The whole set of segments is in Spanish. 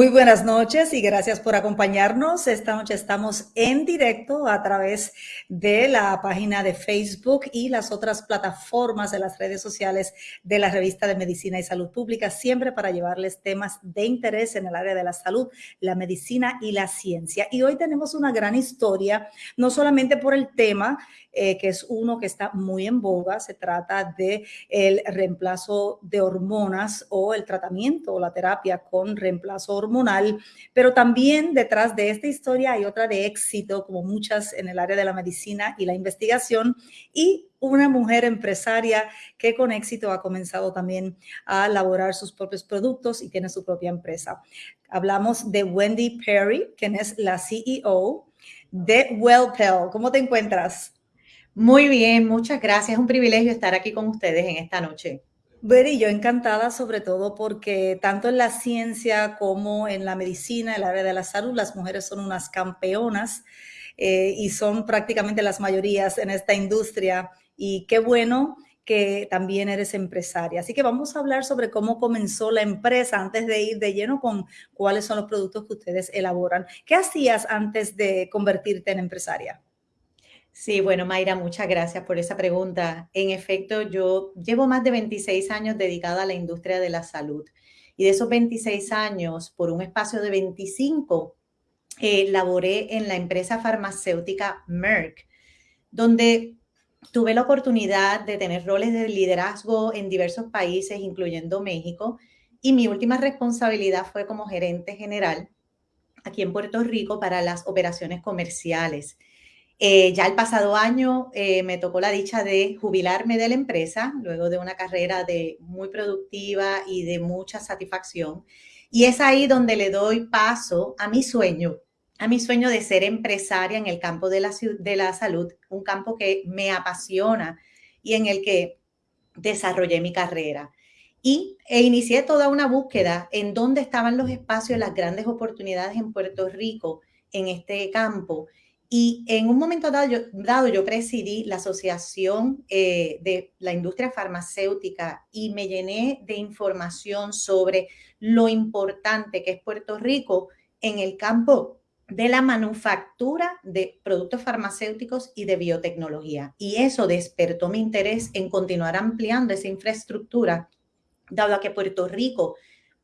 Muy buenas noches y gracias por acompañarnos. Esta noche estamos en directo a través de la página de Facebook y las otras plataformas de las redes sociales de la revista de Medicina y Salud Pública, siempre para llevarles temas de interés en el área de la salud, la medicina y la ciencia. Y hoy tenemos una gran historia, no solamente por el tema, eh, que es uno que está muy en boga. Se trata de el reemplazo de hormonas o el tratamiento o la terapia con reemplazo hormonal, pero también detrás de esta historia hay otra de éxito, como muchas en el área de la medicina y la investigación, y una mujer empresaria que con éxito ha comenzado también a elaborar sus propios productos y tiene su propia empresa. Hablamos de Wendy Perry, quien es la CEO de WellPel. ¿Cómo te encuentras? Muy bien, muchas gracias. Es un privilegio estar aquí con ustedes en esta noche. Y yo encantada sobre todo porque tanto en la ciencia como en la medicina, el área de la salud, las mujeres son unas campeonas eh, y son prácticamente las mayorías en esta industria. Y qué bueno que también eres empresaria. Así que vamos a hablar sobre cómo comenzó la empresa antes de ir de lleno con cuáles son los productos que ustedes elaboran. ¿Qué hacías antes de convertirte en empresaria? Sí, bueno, Mayra, muchas gracias por esa pregunta. En efecto, yo llevo más de 26 años dedicada a la industria de la salud y de esos 26 años, por un espacio de 25, eh, laboré en la empresa farmacéutica Merck, donde tuve la oportunidad de tener roles de liderazgo en diversos países, incluyendo México, y mi última responsabilidad fue como gerente general aquí en Puerto Rico para las operaciones comerciales. Eh, ya el pasado año eh, me tocó la dicha de jubilarme de la empresa, luego de una carrera de muy productiva y de mucha satisfacción. Y es ahí donde le doy paso a mi sueño, a mi sueño de ser empresaria en el campo de la, de la salud, un campo que me apasiona y en el que desarrollé mi carrera. Y e inicié toda una búsqueda en dónde estaban los espacios, las grandes oportunidades en Puerto Rico en este campo y en un momento dado yo, dado, yo presidí la Asociación eh, de la Industria Farmacéutica y me llené de información sobre lo importante que es Puerto Rico en el campo de la manufactura de productos farmacéuticos y de biotecnología. Y eso despertó mi interés en continuar ampliando esa infraestructura, dado a que Puerto Rico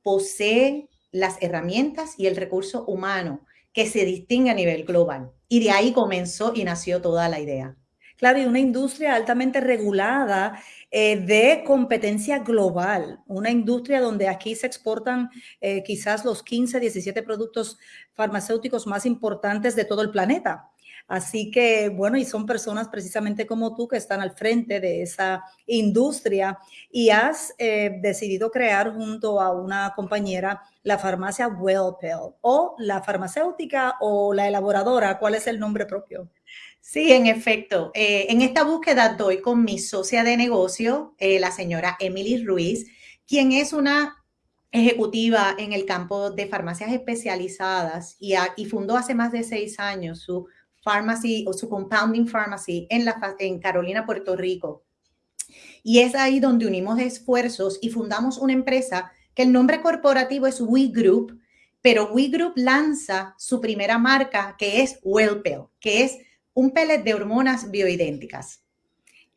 posee las herramientas y el recurso humano que se distingue a nivel global. Y de ahí comenzó y nació toda la idea. Claro, y una industria altamente regulada eh, de competencia global, una industria donde aquí se exportan eh, quizás los 15, 17 productos farmacéuticos más importantes de todo el planeta. Así que, bueno, y son personas precisamente como tú que están al frente de esa industria y has eh, decidido crear junto a una compañera la farmacia WellPel o la farmacéutica o la elaboradora. ¿Cuál es el nombre propio? Sí, en efecto. Eh, en esta búsqueda doy con mi socia de negocio, eh, la señora Emily Ruiz, quien es una ejecutiva en el campo de farmacias especializadas y, y fundó hace más de seis años su Pharmacy o su Compounding Pharmacy en, la, en Carolina, Puerto Rico. Y es ahí donde unimos esfuerzos y fundamos una empresa que el nombre corporativo es We Group, pero We Group lanza su primera marca que es WellPel, que es un pellet de hormonas bioidénticas.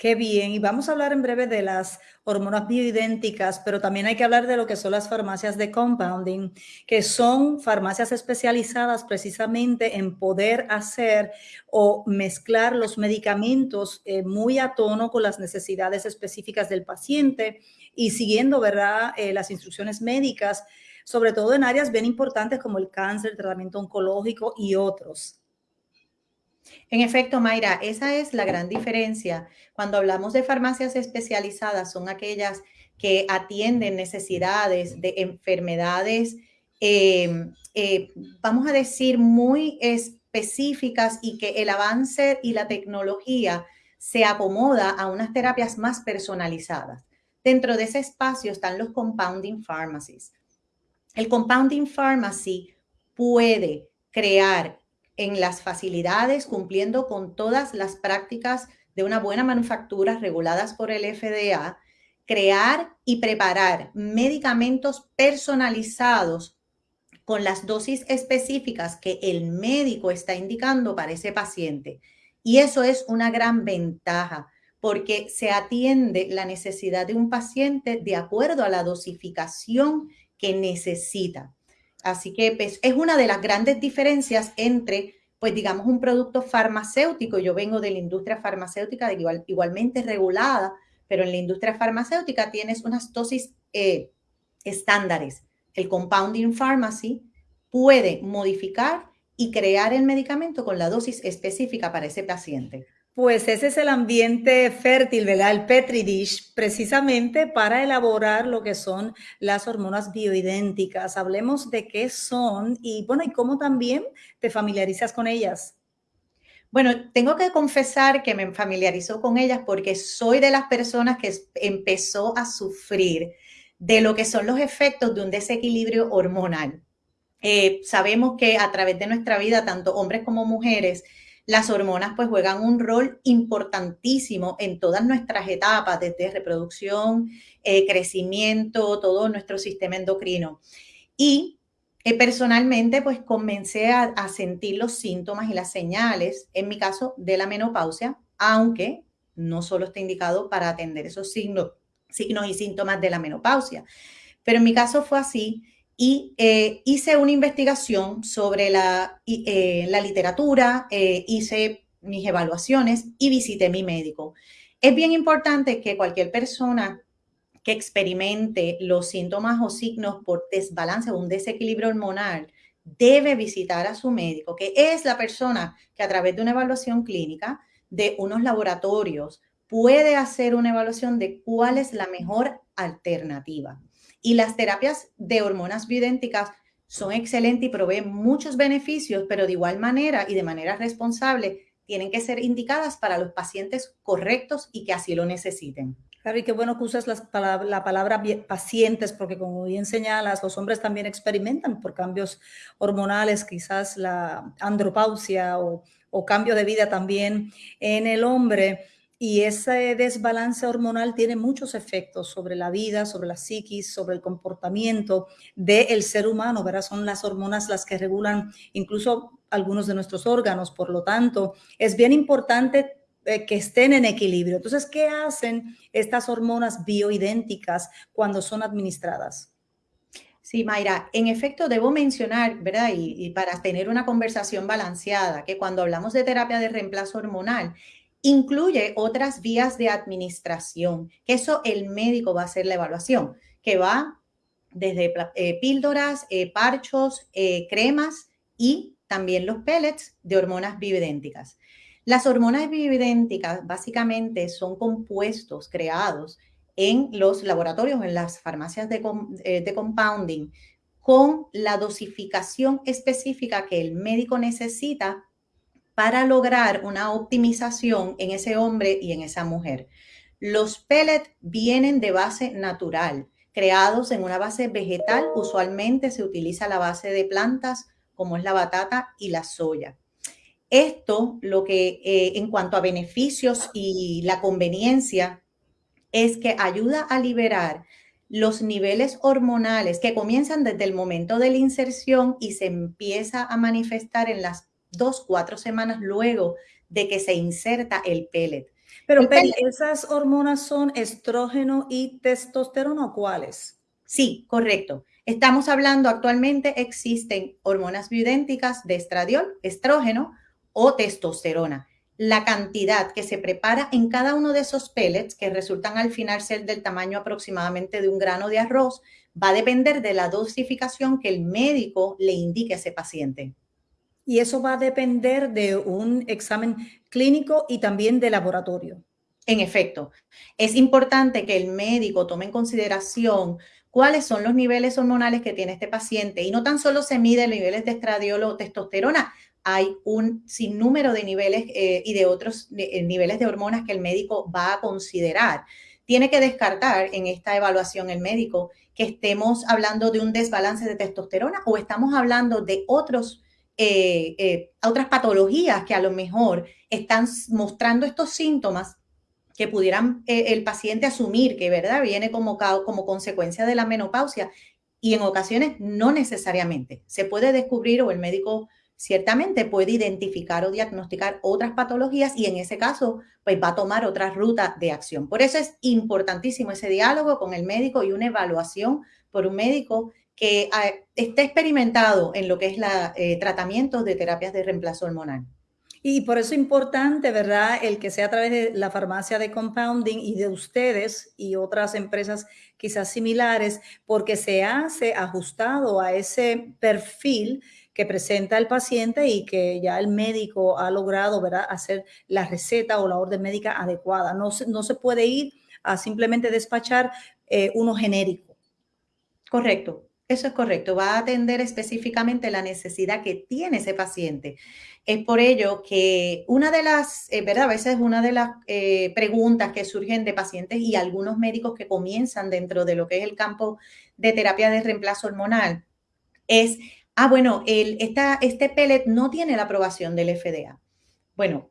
Qué bien, y vamos a hablar en breve de las hormonas bioidénticas, pero también hay que hablar de lo que son las farmacias de compounding, que son farmacias especializadas precisamente en poder hacer o mezclar los medicamentos eh, muy a tono con las necesidades específicas del paciente y siguiendo, ¿verdad?, eh, las instrucciones médicas, sobre todo en áreas bien importantes como el cáncer, el tratamiento oncológico y otros. En efecto, Mayra, esa es la gran diferencia. Cuando hablamos de farmacias especializadas, son aquellas que atienden necesidades de enfermedades, em, eh, vamos a decir, muy específicas y que el avance y la tecnología se acomoda a unas terapias más personalizadas. Dentro de ese espacio están los compounding pharmacies. El compounding pharmacy puede crear en las facilidades, cumpliendo con todas las prácticas de una buena manufactura reguladas por el FDA, crear y preparar medicamentos personalizados con las dosis específicas que el médico está indicando para ese paciente. Y eso es una gran ventaja porque se atiende la necesidad de un paciente de acuerdo a la dosificación que necesita. Así que pues, es una de las grandes diferencias entre, pues digamos, un producto farmacéutico. Yo vengo de la industria farmacéutica, igual, igualmente regulada, pero en la industria farmacéutica tienes unas dosis eh, estándares. El compounding pharmacy puede modificar y crear el medicamento con la dosis específica para ese paciente. Pues ese es el ambiente fértil, ¿verdad? El Petri dish, precisamente para elaborar lo que son las hormonas bioidénticas. Hablemos de qué son y, bueno, y cómo también te familiarizas con ellas. Bueno, tengo que confesar que me familiarizó con ellas porque soy de las personas que empezó a sufrir de lo que son los efectos de un desequilibrio hormonal. Eh, sabemos que a través de nuestra vida, tanto hombres como mujeres, las hormonas pues juegan un rol importantísimo en todas nuestras etapas, desde reproducción, eh, crecimiento, todo nuestro sistema endocrino. Y eh, personalmente pues comencé a, sentir los síntomas y las señales, en mi caso, de la menopausia, aunque no solo está indicado para atender esos signos, signos y síntomas de la menopausia. Pero en mi caso fue así y eh, hice una investigación sobre la, eh, la literatura, eh, hice mis evaluaciones y visité mi médico. Es bien importante que cualquier persona que experimente los síntomas o signos por desbalance o un desequilibrio hormonal debe visitar a su médico, que es la persona que a través de una evaluación clínica de unos laboratorios puede hacer una evaluación de cuál es la mejor alternativa. Y las terapias de hormonas bioidénticas son excelentes y proveen muchos beneficios, pero de igual manera y de manera responsable tienen que ser indicadas para los pacientes correctos y que así lo necesiten. Claro, y qué bueno que usas la palabra pacientes, porque como bien señalas, los hombres también experimentan por cambios hormonales, quizás la andropausia o, o cambio de vida también en el hombre. Y ese desbalance hormonal tiene muchos efectos sobre la vida, sobre la psiquis, sobre el comportamiento del ser humano, ¿verdad? Son las hormonas las que regulan incluso algunos de nuestros órganos, por lo tanto, es bien importante eh, que estén en equilibrio. Entonces, ¿qué hacen estas hormonas bioidénticas cuando son administradas? Sí, Mayra, en efecto debo mencionar, ¿verdad? Y, y, para tener una conversación balanceada, que cuando hablamos de terapia de reemplazo hormonal, Incluye otras vías de administración, que eso el médico va a hacer la evaluación, que va desde eh, píldoras, eh, parchos, eh, cremas y también los pellets de hormonas bioidénticas. Las hormonas bioidénticas básicamente son compuestos creados en los laboratorios, en las farmacias de, de compounding, con la dosificación específica que el médico necesita para lograr una optimización en ese hombre y en esa mujer. Los pellets vienen de base natural, creados en una base vegetal. Usualmente se utiliza la base de plantas como es la batata y la soya. Esto, lo que eh, en cuanto a beneficios y la conveniencia, es que ayuda a liberar los niveles hormonales que comienzan desde el momento de la inserción y se empieza a manifestar en las dos, cuatro semanas luego de que se inserta el pellet. Pero esas hormonas son estrógeno y testosterona o cuáles? Sí, correcto. Estamos hablando actualmente existen hormonas bioidénticas de estradiol, estrógeno o testosterona. La cantidad que se prepara en cada uno de esos pellets, que resultan al final ser del tamaño aproximadamente de un grano de arroz, va a depender de la dosificación que el médico le indique a ese paciente y eso va a depender de un examen clínico y también de laboratorio. En efecto, es importante que el médico tome en consideración cuáles son los niveles hormonales que tiene este paciente y no tan solo se miden niveles de estradiol o testosterona, hay un sinnúmero de niveles eh, y de otros eh, niveles de hormonas que el médico va a considerar. Tiene que descartar en esta evaluación el médico que estemos hablando de un desbalance de testosterona o estamos hablando de otros eh, eh, a otras patologías que a lo mejor están mostrando estos síntomas que pudieran eh, el paciente asumir que, ¿verdad?, viene como, como consecuencia de la menopausia y en ocasiones no necesariamente. Se puede descubrir o el médico ciertamente puede identificar o diagnosticar otras patologías y en ese caso, pues va a tomar otra ruta de acción. Por eso es importantísimo ese diálogo con el médico y una evaluación por un médico que ah, esté experimentado en lo que es la eh, tratamiento de terapias de reemplazo hormonal. Y por eso es importante, ¿verdad? El que sea a través de la farmacia de compounding y de ustedes y otras empresas quizás similares, porque se hace ajustado a ese perfil que presenta el paciente y que ya el médico ha logrado ¿verdad? hacer la receta o la orden médica adecuada. No se, no se puede ir a simplemente despachar eh, uno genérico. Correcto, eso es correcto. Va a atender específicamente la necesidad que tiene ese paciente. Es por ello que una de las, eh, ¿verdad? A veces una de las eh, preguntas que surgen de pacientes y algunos médicos que comienzan dentro de lo que es el campo de terapia de reemplazo hormonal es ah, bueno, el, este pellet no tiene la aprobación del FDA. Bueno,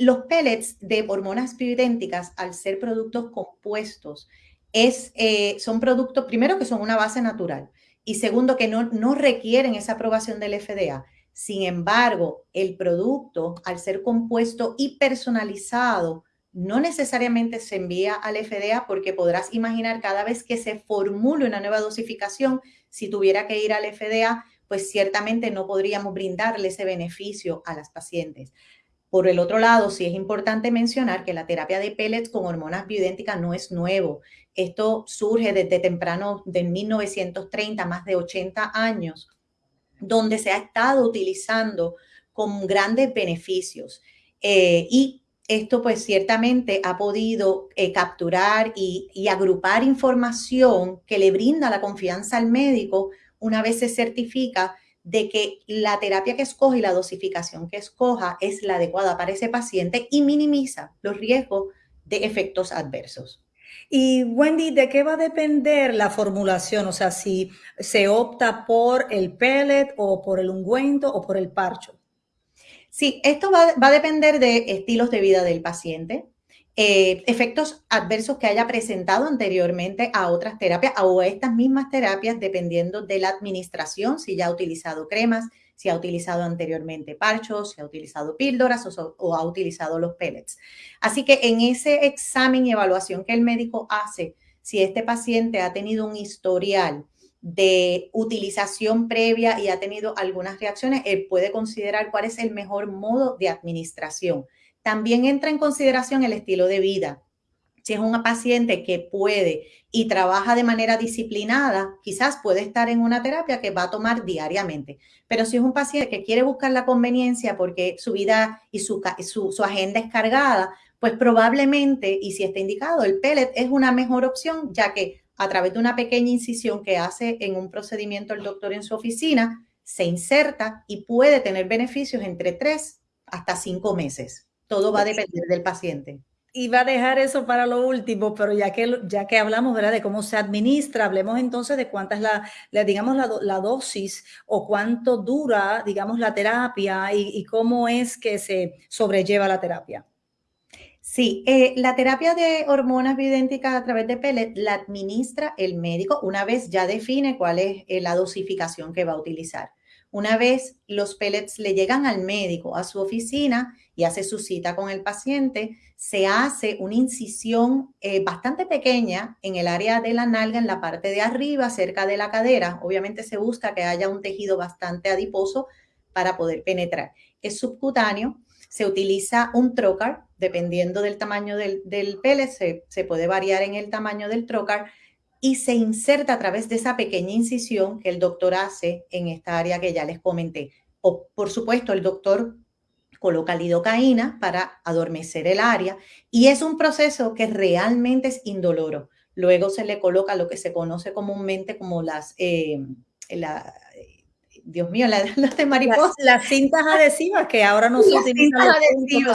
los pellets de hormonas bioidénticas, al ser productos compuestos, es, eh, son productos, primero que son una base natural y segundo que no, no requieren esa aprobación del FDA. Sin embargo, el producto, al ser compuesto y personalizado, no necesariamente se envía al FDA porque podrás imaginar cada vez que se formule una nueva dosificación, si tuviera que ir al FDA, pues ciertamente no podríamos brindarle ese beneficio a las pacientes. Por el otro lado, sí es importante mencionar que la terapia de pellets con hormonas bioidénticas no es nuevo. Esto surge desde temprano de 1930, más de 80 años, donde se ha estado utilizando con grandes beneficios. Eh, y esto pues ciertamente ha podido eh, capturar y, y agrupar información que le brinda la confianza al médico una vez se certifica de que la terapia que escoge y la dosificación que escoja es la adecuada para ese paciente y minimiza los riesgos de efectos adversos. Y Wendy, ¿de qué va a depender la formulación? O sea, si se opta por el pellet o por el ungüento o por el parcho. Sí, esto va, va a depender de estilos de vida del paciente, eh, efectos adversos que haya presentado anteriormente a otras terapias o a estas mismas terapias, dependiendo de la administración, si ya ha utilizado cremas, si ha utilizado anteriormente parchos, si ha utilizado píldoras o, o ha utilizado los pellets. Así que en ese examen y evaluación que el médico hace, si este paciente ha tenido un historial de utilización previa y ha tenido algunas reacciones, él puede considerar cuál es el mejor modo de administración también entra en consideración el estilo de vida. Si es una paciente que puede y trabaja de manera disciplinada, quizás puede estar en una terapia que va a tomar diariamente. Pero si es un paciente que quiere buscar la conveniencia porque su vida y su, su, agenda es cargada, pues probablemente, y si está indicado, el pellet es una mejor opción, ya que a través de una pequeña incisión que hace en un procedimiento el doctor en su oficina, se inserta y puede tener beneficios entre tres hasta cinco meses. Todo va a depender del paciente. Y va a dejar eso para lo último, pero ya que, ya que hablamos ¿verdad? de cómo se administra, hablemos entonces de cuánta es la, digamos, la, dosis o cuánto dura, digamos, la terapia y, cómo es que se sobrelleva la terapia. Sí, eh, la terapia de hormonas bioidénticas a través de pellet la administra el médico una vez ya define cuál es eh, la dosificación que va a utilizar. Una vez los pellets le llegan al médico a su oficina y hace su cita con el paciente, se hace una incisión eh, bastante pequeña en el área de la nalga, en la parte de arriba, cerca de la cadera. Obviamente se busca que haya un tejido bastante adiposo para poder penetrar. Es subcutáneo, se utiliza un trocar, dependiendo del tamaño del, del pellet, se, se puede variar en el tamaño del trocar y se inserta a través de esa pequeña incisión que el doctor hace en esta área que ya les comenté. O, por supuesto, el doctor coloca lidocaína para adormecer el área y es un proceso que realmente es indoloro. Luego se le coloca lo que se conoce comúnmente como las, eh, la, Dios mío, las la de mariposa. Las, cintas adhesivas que ahora no se utilizan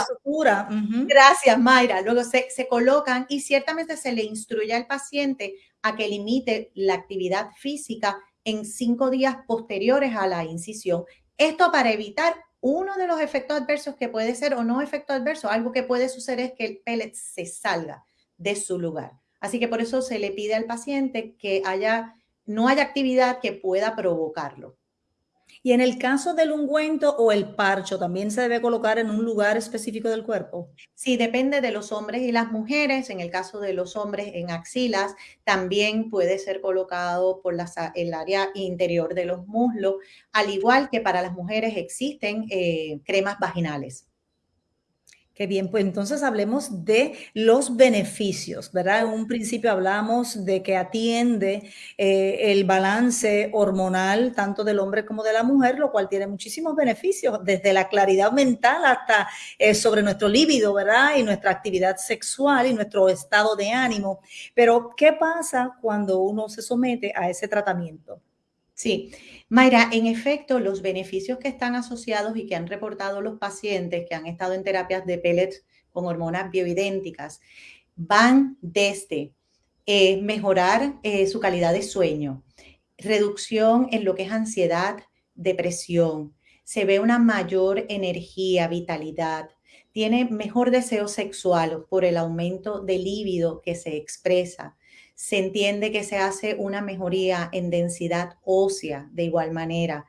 sutura. Gracias, Mayra. Luego se, se, colocan y ciertamente se le instruye al paciente a que limite la actividad física en cinco días posteriores a la incisión. Esto para evitar uno de los efectos adversos que puede ser o no efecto adverso. Algo que puede suceder es que el pellet se salga de su lugar. Así que por eso se le pide al paciente que haya no haya actividad que pueda provocarlo. Y en el caso del ungüento o el parcho, ¿también se debe colocar en un lugar específico del cuerpo? Sí, depende de los hombres y las mujeres. En el caso de los hombres en axilas, también puede ser colocado por el área interior de los muslos, al igual que para las mujeres existen eh, cremas vaginales. Qué bien, pues entonces hablemos de los beneficios, ¿verdad? En un principio hablamos de que atiende eh, el balance hormonal tanto del hombre como de la mujer, lo cual tiene muchísimos beneficios, desde la claridad mental hasta eh, sobre nuestro líbido, ¿verdad? Y nuestra actividad sexual y nuestro estado de ánimo. Pero, ¿qué pasa cuando uno se somete a ese tratamiento? Sí, Mayra, en efecto, los beneficios que están asociados y que han reportado los pacientes que han estado en terapias de pellets con hormonas bioidénticas van desde eh, mejorar eh, su calidad de sueño, reducción en lo que es ansiedad, depresión, se ve una mayor energía, vitalidad, tiene mejor deseo sexual por el aumento del líbido que se expresa, se entiende que se hace una mejoría en densidad ósea de igual manera.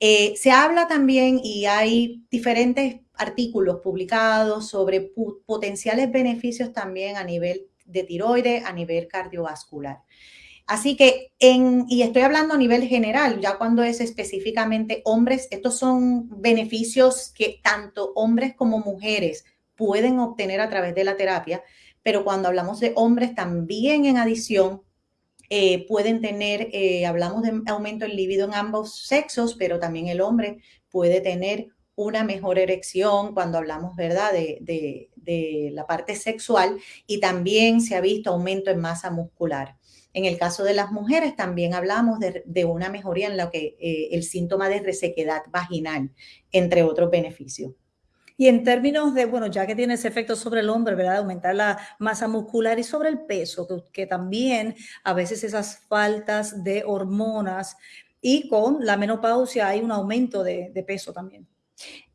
Eh, se habla también y hay diferentes artículos publicados sobre potenciales beneficios también a nivel de tiroides, a nivel cardiovascular. Así que, en, y estoy hablando a nivel general, ya cuando es específicamente hombres, estos son beneficios que tanto hombres como mujeres pueden obtener a través de la terapia, pero cuando hablamos de hombres también en adición, eh, pueden tener, eh, hablamos de aumento en libido en ambos sexos, pero también el hombre puede tener una mejor erección cuando hablamos, ¿verdad?, de, la parte sexual y también se ha visto aumento en masa muscular. En el caso de las mujeres también hablamos de, una mejoría en lo que eh, el síntoma de resequedad vaginal, entre otros beneficios. Y en términos de, bueno, ya que tiene ese efecto sobre el hombre, ¿verdad? Aumentar la masa muscular y sobre el peso, que, también a veces esas faltas de hormonas y con la menopausia hay un aumento de, peso también.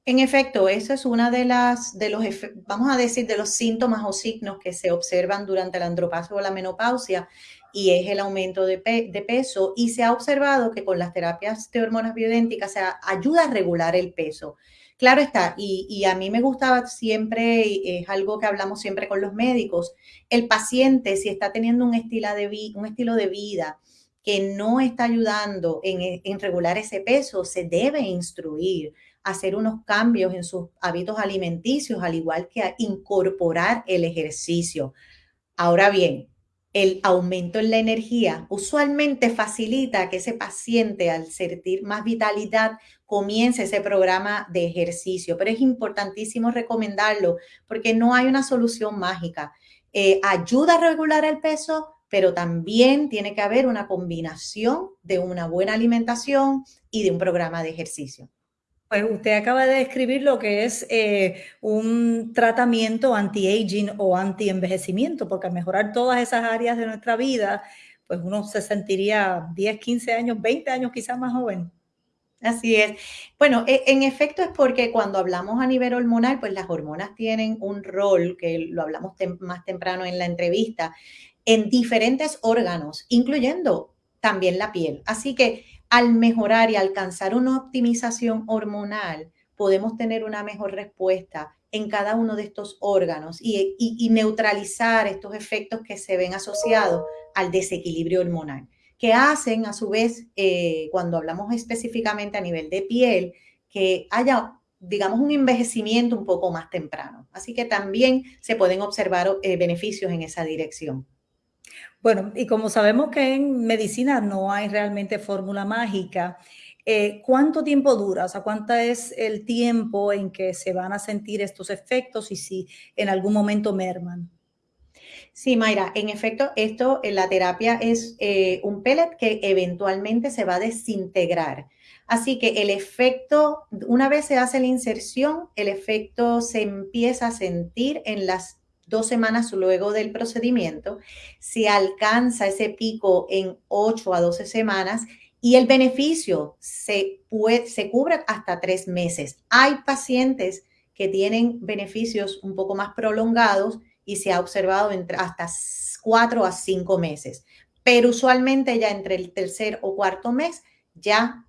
En efecto, eso es una de las, de los, vamos a decir, de los síntomas o signos que se observan durante la andropausia o la menopausia y es el aumento de, de, peso y se ha observado que con las terapias de hormonas bioidénticas se ayuda a regular el peso. Claro está, y, a mí me gustaba siempre, es algo que hablamos siempre con los médicos, el paciente si está teniendo un estilo de, un estilo de vida que no está ayudando en, en regular ese peso, se debe instruir hacer unos cambios en sus hábitos alimenticios, al igual que incorporar el ejercicio. Ahora bien, el aumento en la energía usualmente facilita que ese paciente al sentir más vitalidad comience ese programa de ejercicio, pero es importantísimo recomendarlo porque no hay una solución mágica. Eh, ayuda a regular el peso, pero también tiene que haber una combinación de una buena alimentación y de un programa de ejercicio. Pues usted acaba de describir lo que es eh, un tratamiento anti-aging o anti-envejecimiento, porque al mejorar todas esas áreas de nuestra vida, pues uno se sentiría 10, 15 años, 20 años quizás más joven. Así es. Bueno, e, en efecto es porque cuando hablamos a nivel hormonal, pues las hormonas tienen un rol, que lo hablamos más temprano en la entrevista, en diferentes órganos, incluyendo también la piel. Así que al mejorar y alcanzar una optimización hormonal, podemos tener una mejor respuesta en cada uno de estos órganos y, neutralizar estos efectos que se ven asociados al desequilibrio hormonal, que hacen a su vez, eh, cuando hablamos específicamente a nivel de piel, que haya digamos, un envejecimiento un poco más temprano. Así que también se pueden observar eh, beneficios en esa dirección. Bueno, y como sabemos que en medicina no hay realmente fórmula mágica, eh, ¿cuánto tiempo dura? O sea, ¿cuánto es el tiempo en que se van a sentir estos efectos y si en algún momento merman? Sí, Mayra, en efecto, esto, en la terapia es eh, un pellet que eventualmente se va a desintegrar. Así que el efecto, una vez se hace la inserción, el efecto se empieza a sentir en las dos semanas luego del procedimiento, se alcanza ese pico en 8 a 12 semanas y el beneficio se, puede, se cubre hasta tres meses. Hay pacientes que tienen beneficios un poco más prolongados y se ha observado entre hasta 4 a 5 meses. pero usualmente ya entre el tercer o cuarto mes ya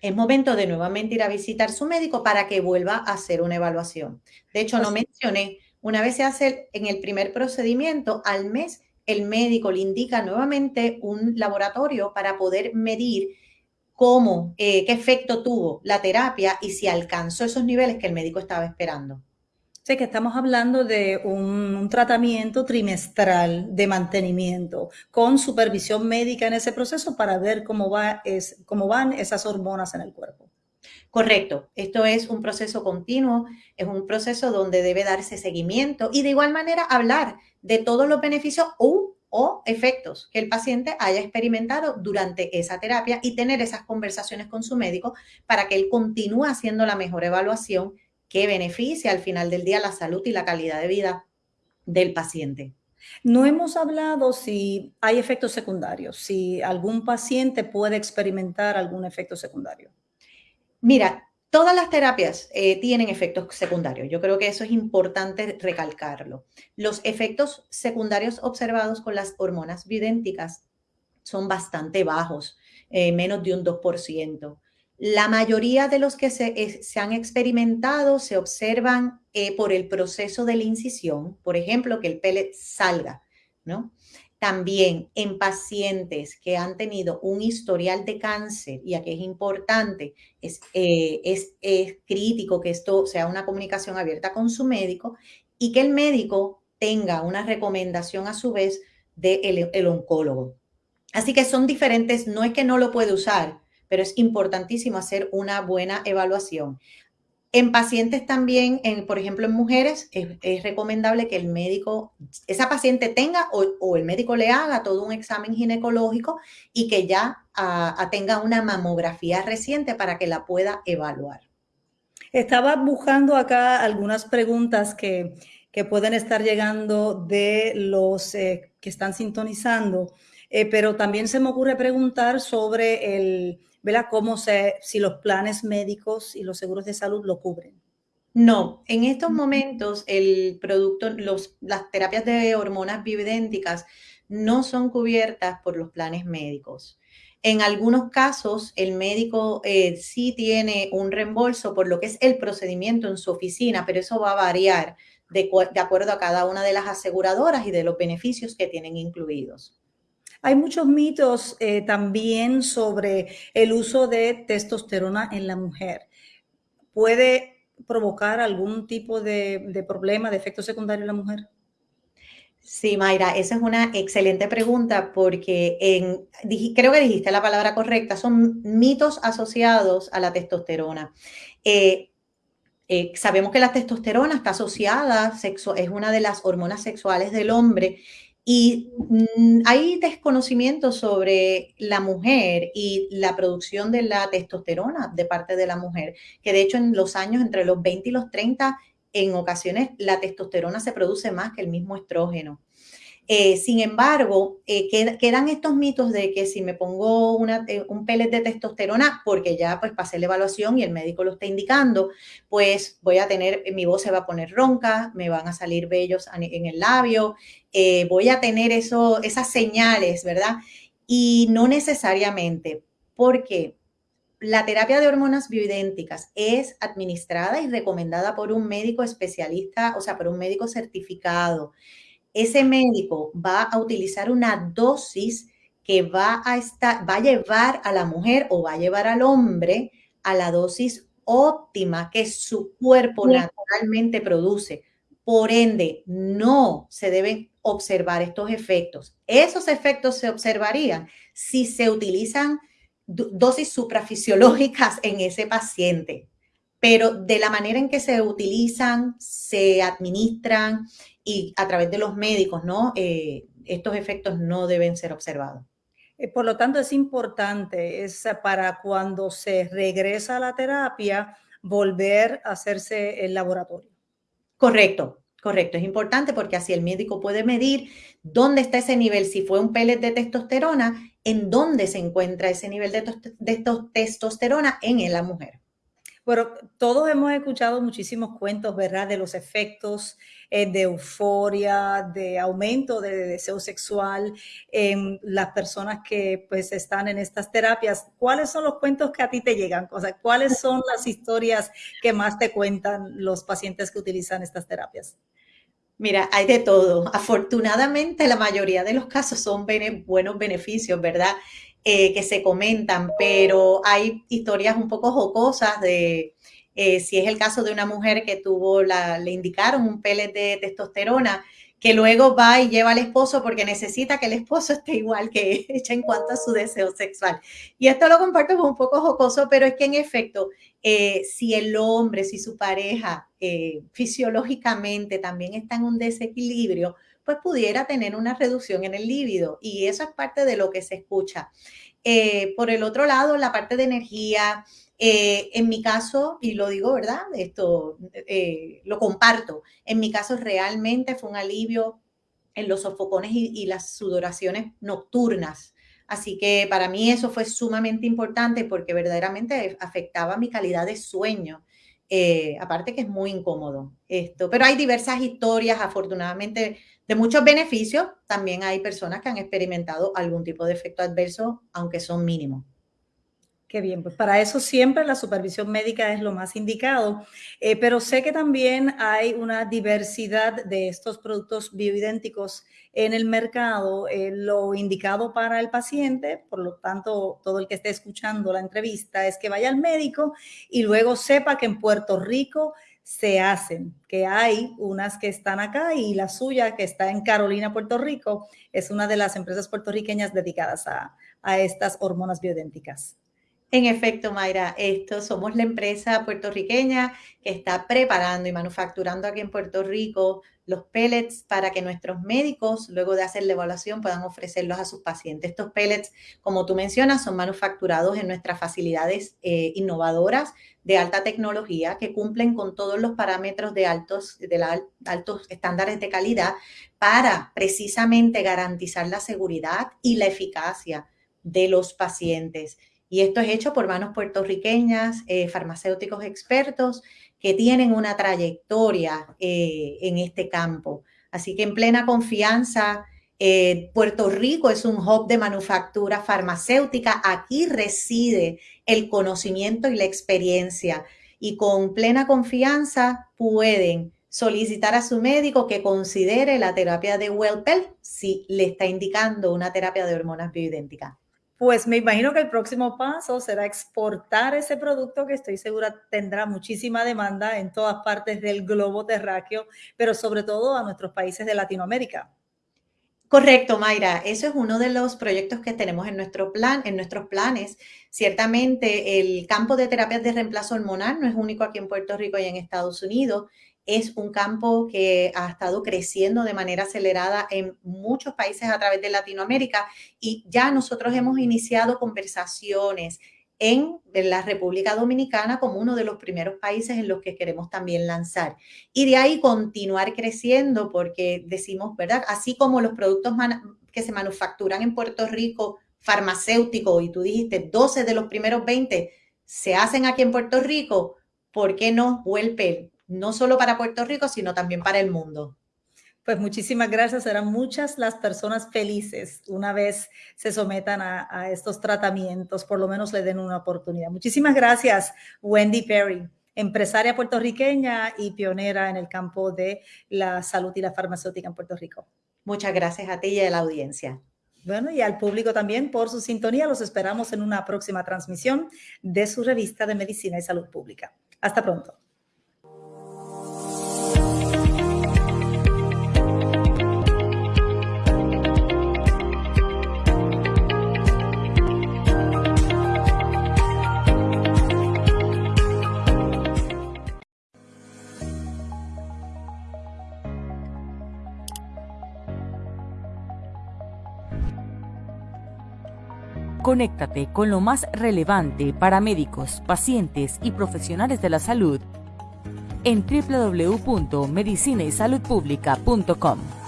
es momento de nuevamente ir a visitar su médico para que vuelva a hacer una evaluación. De hecho, no mencioné, una vez se hace en el primer procedimiento, al mes el médico le indica nuevamente un laboratorio para poder medir cómo, eh, qué efecto tuvo la terapia y si alcanzó esos niveles que el médico estaba esperando. Sé que estamos hablando de un, tratamiento trimestral de mantenimiento con supervisión médica en ese proceso para ver cómo, va, cómo van esas hormonas en el cuerpo. Correcto, esto es un proceso continuo, es un proceso donde debe darse seguimiento y de igual manera hablar de todos los beneficios o efectos que el paciente haya experimentado durante esa terapia y tener esas conversaciones con su médico para que él continúe haciendo la mejor evaluación que beneficie al final del día la salud y la calidad de vida del paciente. No hemos hablado si hay efectos secundarios, si algún paciente puede experimentar algún efecto secundario. Mira, Todas las terapias eh, tienen efectos secundarios. Yo creo que eso es importante recalcarlo. Los efectos secundarios observados con las hormonas bioidénticas son bastante bajos, eh, menos de un 2%. La mayoría de los que se, se han experimentado se observan eh, por el proceso de la incisión, por ejemplo, que el pellet salga, ¿no? También en pacientes que han tenido un historial de cáncer, y aquí es importante, es, eh, es, crítico que esto sea una comunicación abierta con su médico y que el médico tenga una recomendación a su vez del el oncólogo. Así que son diferentes, no es que no lo puede usar, pero es importantísimo hacer una buena evaluación. En pacientes también, por ejemplo, en mujeres, es, recomendable que el médico, esa paciente tenga o, el médico le haga todo un examen ginecológico y que ya tenga una mamografía reciente para que la pueda evaluar. Estaba buscando acá algunas preguntas que, pueden estar llegando de los eh, que están sintonizando, eh, pero también se me ocurre preguntar sobre el ¿verdad? ¿Cómo se, si los planes médicos y los seguros de salud lo cubren? No, en estos momentos el producto, los, las terapias de hormonas bioidénticas no son cubiertas por los planes médicos. En algunos casos, el médico eh, sí tiene un reembolso por lo que es el procedimiento en su oficina, pero eso va a variar de, de acuerdo a cada una de las aseguradoras y de los beneficios que tienen incluidos. Hay muchos mitos eh, también sobre el uso de testosterona en la mujer. ¿Puede provocar algún tipo de, problema, de efecto secundario en la mujer? Sí, Mayra, esa es una excelente pregunta porque creo que dijiste la palabra correcta, son mitos asociados a la testosterona. Eh, eh, sabemos que la testosterona está asociada, es una de las hormonas sexuales del hombre y mm, hay desconocimiento sobre la mujer y la producción de la testosterona de parte de la mujer, que de hecho en los años entre los 20 y los 30, en ocasiones la testosterona se produce más que el mismo estrógeno. Eh, sin embargo, eh, quedan estos mitos de que si me pongo eh, un pellet de testosterona, porque ya pues pasé la evaluación y el médico lo está indicando, pues voy a tener, mi voz se va a poner ronca, me van a salir vellos en el labio, voy a tener esas señales, ¿verdad? Y no necesariamente, porque la terapia de hormonas bioidénticas es administrada y recomendada por un médico especialista, o sea, por un médico certificado ese médico va a utilizar una dosis que va a, estar, va a llevar a la mujer o va a llevar al hombre a la dosis óptima que su cuerpo naturalmente produce. Por ende, no se deben observar estos efectos. Esos efectos se observarían si se utilizan dosis suprafisiológicas en ese paciente, pero de la manera en que se utilizan, se administran y a través de los médicos, ¿no? Eh, estos efectos no deben ser observados. Eh, por lo tanto, es importante, es para cuando se regresa a la terapia, volver a hacerse el laboratorio. Correcto, correcto. Es importante porque así el médico puede medir dónde está ese nivel, si fue un pellet de testosterona, en dónde se encuentra ese nivel de, de testosterona en la mujer. Bueno, todos hemos escuchado muchísimos cuentos, ¿verdad? De los efectos eh, de euforia, de aumento de deseo sexual en las personas que pues están en estas terapias. ¿Cuáles son los cuentos que a ti te llegan? O sea, ¿cuáles son las historias que más te cuentan los pacientes que utilizan estas terapias? Mira, hay de todo. Afortunadamente, la mayoría de los casos son buenos beneficios, ¿verdad? Eh, que se comentan, pero hay historias un poco jocosas de eh, si es el caso de una mujer que tuvo, le indicaron un pellet de testosterona, que luego va y lleva al esposo porque necesita que el esposo esté igual que ella en cuanto a su deseo sexual. Y esto lo comparto como un poco jocoso, pero es que en efecto, eh, si el hombre, si su pareja fisiológicamente también está en un desequilibrio, pues pudiera tener una reducción en el líbido y eso es parte de lo que se escucha. Eh, por el otro lado, la parte de energía, eh, en mi caso, y lo digo, ¿verdad? Esto eh, lo comparto. En mi caso realmente fue un alivio en los sofocones y, las sudoraciones nocturnas. Así que para mí eso fue sumamente importante porque verdaderamente afectaba mi calidad de sueño. aparte que es muy incómodo esto, pero hay diversas historias, afortunadamente de muchos beneficios, también hay personas que han experimentado algún tipo de efecto adverso, aunque son mínimos. Qué bien, pues para eso siempre la supervisión médica es lo más indicado, eh, pero sé que también hay una diversidad de estos productos bioidénticos en el mercado. Eh, lo indicado para el paciente, por lo tanto, todo el que esté escuchando la entrevista es que vaya al médico y luego sepa que en Puerto Rico se hacen, que hay unas que están acá y la suya que está en Carolina, Puerto Rico, es una de las empresas puertorriqueñas dedicadas a, estas hormonas bioidénticas. En efecto, Mayra, esto somos la empresa puertorriqueña que está preparando y manufacturando aquí en Puerto Rico los pellets para que nuestros médicos, luego de hacer la evaluación, puedan ofrecerlos a sus pacientes. Estos pellets, como tú mencionas, son manufacturados en nuestras facilidades eh, innovadoras de alta tecnología que cumplen con todos los parámetros de altos, de altos estándares de calidad para precisamente garantizar la seguridad y la eficacia de los pacientes. Y esto es hecho por manos puertorriqueñas, eh, farmacéuticos expertos que tienen una trayectoria eh, en este campo. Así que en plena confianza, eh, Puerto Rico es un hub de manufactura farmacéutica. Aquí reside el conocimiento y la experiencia. Y con plena confianza pueden solicitar a su médico que considere la terapia de Wellpel si le está indicando una terapia de hormonas bioidénticas. Pues me imagino que el próximo paso será exportar ese producto que estoy segura tendrá muchísima demanda en todas partes del globo terráqueo, pero sobre todo a nuestros países de Latinoamérica. Correcto, Mayra. Eso es uno de los proyectos que tenemos en nuestro plan, en nuestros planes. Ciertamente, el campo de terapias de reemplazo hormonal no es único aquí en Puerto Rico y en Estados Unidos es un campo que ha estado creciendo de manera acelerada en muchos países a través de Latinoamérica y ya nosotros hemos iniciado conversaciones en la República Dominicana como uno de los primeros países en los que queremos también lanzar. Y de ahí continuar creciendo porque decimos, ¿verdad? Así como los productos que se manufacturan en Puerto Rico, farmacéutico, y tú dijiste 12 de los primeros 20 se hacen aquí en Puerto Rico, ¿por qué no vuelve no solo para Puerto Rico, sino también para el mundo. Pues muchísimas gracias. Serán muchas las personas felices una vez se sometan a, estos tratamientos, por lo menos le den una oportunidad. Muchísimas gracias, Wendy Perry, empresaria puertorriqueña y pionera en el campo de la salud y la farmacéutica en Puerto Rico. Muchas gracias a ti y a la audiencia. Bueno, y al público también por su sintonía. Los esperamos en una próxima transmisión de su revista de Medicina y Salud Pública. Hasta pronto. Conéctate con lo más relevante para médicos, pacientes y profesionales de la salud en www.medicinaysaludpublica.com.